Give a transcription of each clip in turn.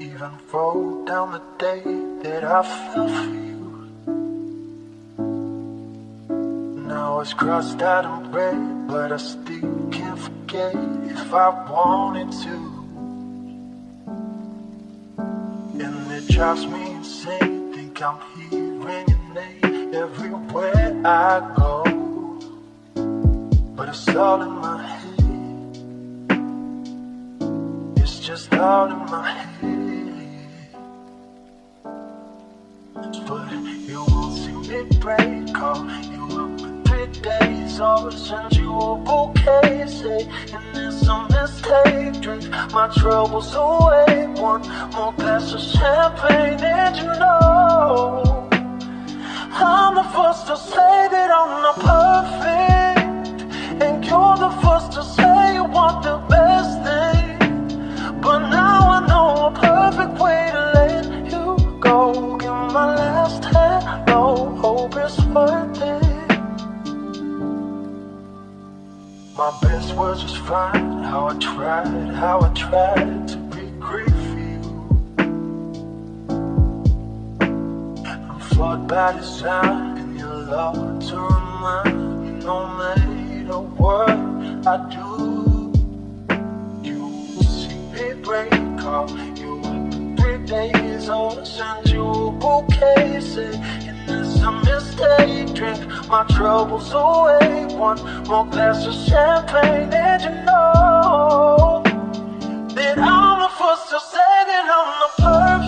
even wrote down the day that I fell for you. Now it's crossed out in red, but I still can't forget if I wanted to. And it drives me insane, think I'm hearing your name everywhere I go. But it's all in my head. Just all in my head. But you won't see me break. Call you up in three days. Always send you a bouquet. Say, and it's a mistake. Drink my troubles away. One more glass of champagne, and you know I'm the first to say that I'm not perfect, My best was fine, how I tried, how I tried to be great for you. I'm flawed by design, and your love to remind me no matter what I do. You see me break, call you up three days, I'll send you a bouquet, say, mistake, drink my troubles away, one more glass of champagne, and you know that I'm the first to say that I'm not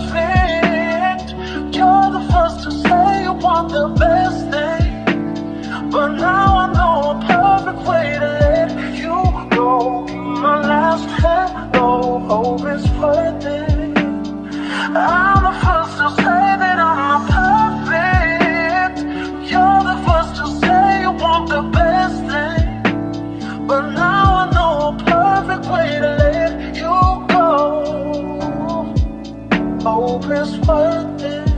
perfect. You're the first to say you want the best thing, but now I know a perfect way to let you go. My last hello, hope it's worth it. I'm hopeless world